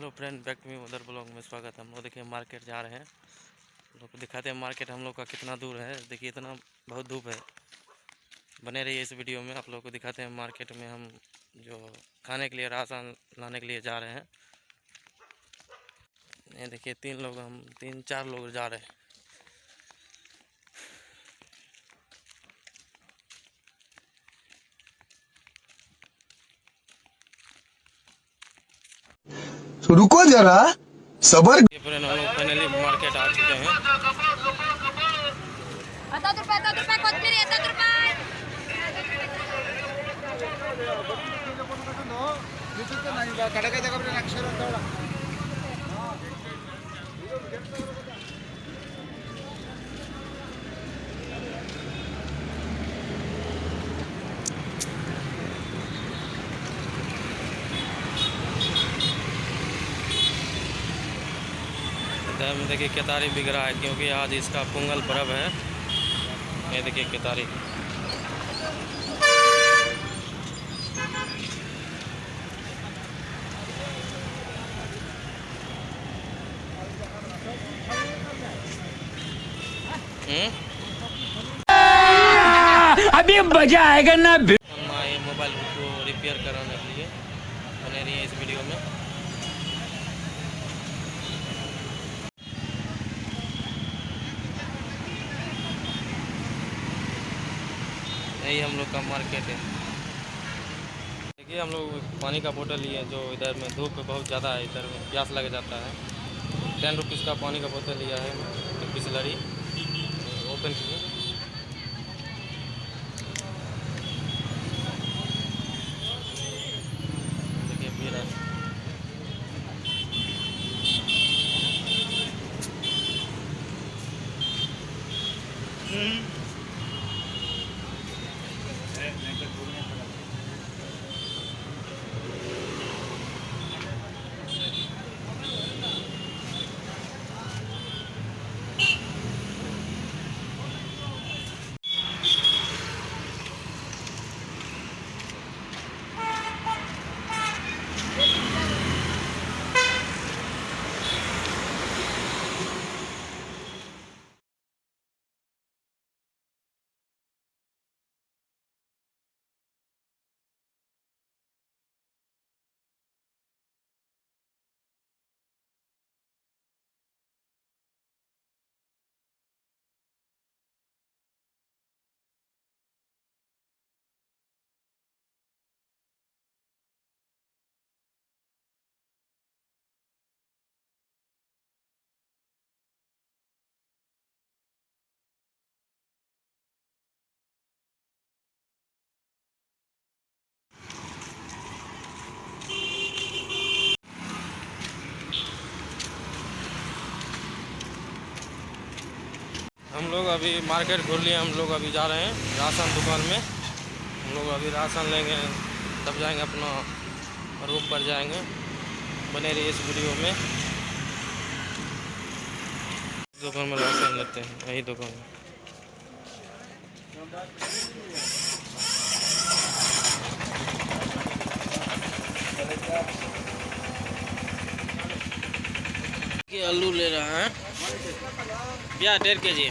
Hello friend back to me उधर blog में स्वागत है। हम लोग देखिए मार्केट जा रहे हैं। लोग दिखाते हैं मार्केट हम लोग का कितना दूर है। देखिए इतना बहुत धूप है। बने रहिए इस वीडियो में। आप लोग को दिखाते हैं मार्केट में हम जो खाने के लिए, राशन लाने के लिए जा रहे हैं। ये देखिए तीन लोग हम, तीन चार लोग जा रहे हैं तो रुको जरा सबर ये फ्रेंड हम लोग फाइनली मार्केट आ चुके हैं ಹತ್ತತ್ತು ರೂಪಾಯಿ ಹತ್ತತ್ತು ರೂಪಾಯಿ अयोध्या में देखिए केतारी बिक रहा है क्योंकि आज इसका पोंगल पर्व है। ये देखिए केतारी हम्म? अभी मज़ा आएगा ना। मोबाइल को रिपेयर कराने के लिए। बने रही है इस वीडियो में। यही हम लोग का मार्केट है। देखिए, हम लोग पानी का बोतल लिए जो इधर में, धूप बहुत ज़्यादा है, इधर में प्यास लग जाता है। टेन रुपीज़ का पानी का बोतल लिया है, बिस्लरी। ओपन किए। देखिए हम लोग अभी मार्केट खोल लिए, हम लोग अभी जा रहे हैं राशन दुकान में। हम लोग अभी राशन लेंगे, तब जाएँगे अपना रूम पर जाएँगे, बने रहिए इस वीडियो में। दुकान में राशन लेते हैं यही दुकान। में आलू ले रहा है। डेढ़ के जी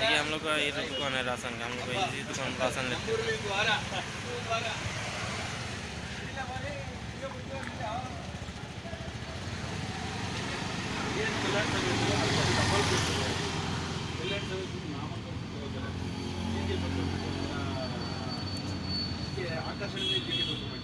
ये हम लोग का ये तो दुकान है राशन का, हम लोग इसी दुकान राशन लेते हैं। आकर्षण